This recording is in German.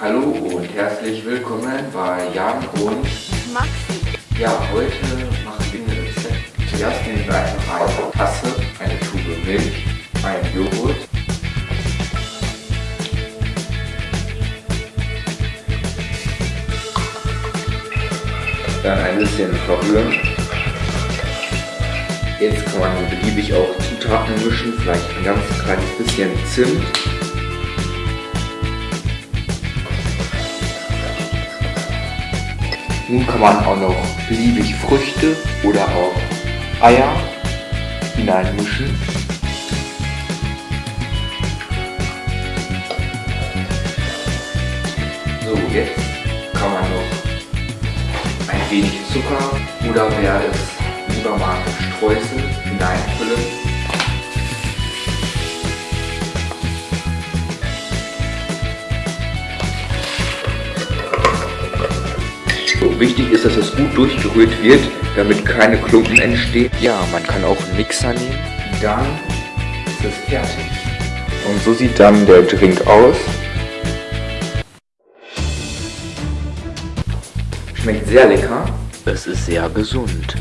Hallo und herzlich willkommen bei Jan und Maxi. ja, heute machen wir ein Rezept. Zuerst nehmen wir einfach eine Tasse, eine Tube Milch, einen Joghurt, dann ein bisschen verrühren. Jetzt kann man beliebig auch Zutaten mischen, vielleicht ein ganz kleines bisschen Zimt. Nun kann man auch noch beliebig Früchte oder auch Eier hineinmischen. So, jetzt kann man noch ein wenig Zucker oder wer es lieber mag, Streusel hineinfüllen. So, wichtig ist, dass es gut durchgerührt wird, damit keine Klumpen entstehen. Ja, man kann auch einen Mixer nehmen. Dann ist es fertig. Und so sieht dann der Drink aus. Schmeckt sehr lecker. Es ist sehr gesund.